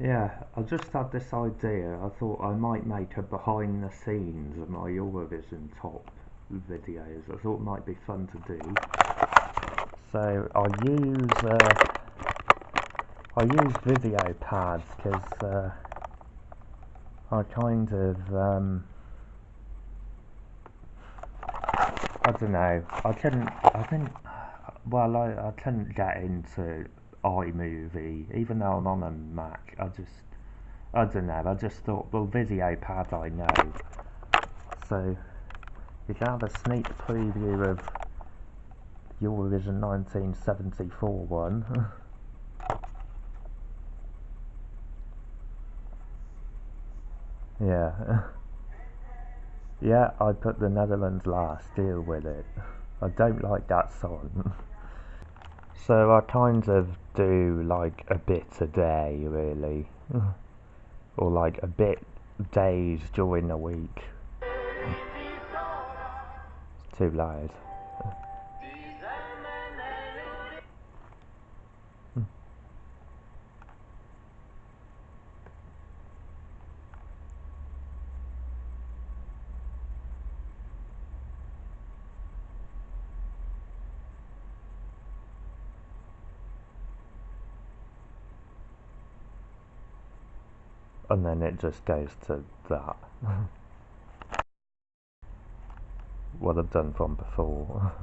Yeah, I just had this idea. I thought I might make a behind the scenes of my Eurovision top videos. I thought it might be fun to do. So I use uh, I use VideoPads because uh, I kind of um, I don't know. I couldn't. I think. Well, I I couldn't get into iMovie even though I'm on a Mac. I just I don't know. I just thought, well, pad I know. So you can have a sneak preview of Eurovision 1974 one. yeah. yeah, I put the Netherlands last, deal with it. I don't like that song. so I kind of do like a bit a day, really. or like a bit days during the week. It's too loud. And then it just goes to that. what I've done from before.